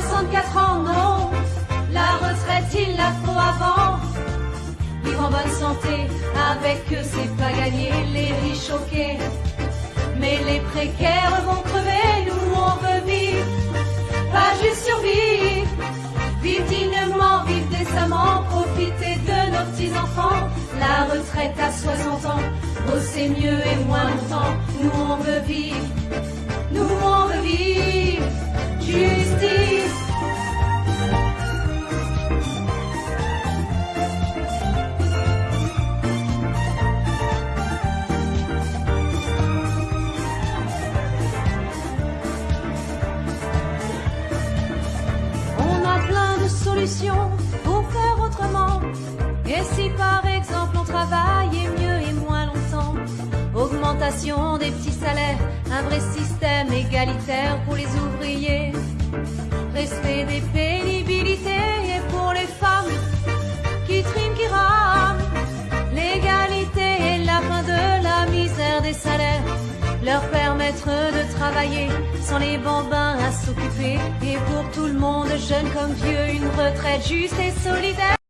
64 ans, non, la retraite il la faut avant. Vivre en bonne santé, avec eux c'est pas gagné, les riches choqués. Mais les précaires vont crever, nous on veut vivre, pas juste survivre. Vivre dignement, vivre décemment, profiter de nos petits-enfants. La retraite à 60 ans, bosser mieux et moins longtemps. Nous on veut vivre, nous on veut vivre, justice. Des petits salaires, un vrai système égalitaire pour les ouvriers, respect des pénibilités et pour les femmes qui triment, l'égalité et la fin de la misère des salaires. Leur permettre de travailler sans les bambins à s'occuper. Et pour tout le monde, jeune comme vieux, une retraite juste et solidaire.